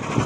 you